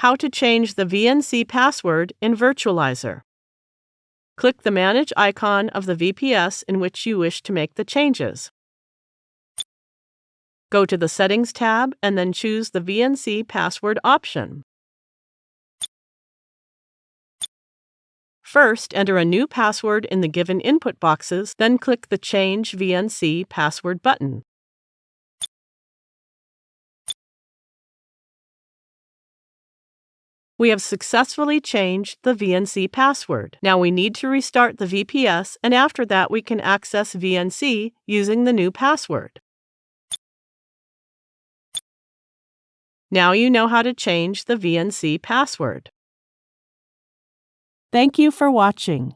How to change the VNC password in Virtualizor. Click the Manage icon of the VPS in which you wish to make the changes. Go to the Settings tab and then choose the VNC password option. First, enter a new password in the given input boxes, then click the Change VNC Password button. We have successfully changed the VNC password. Now we need to restart the VPS and after that we can access VNC using the new password. Now you know how to change the VNC password. Thank you for watching.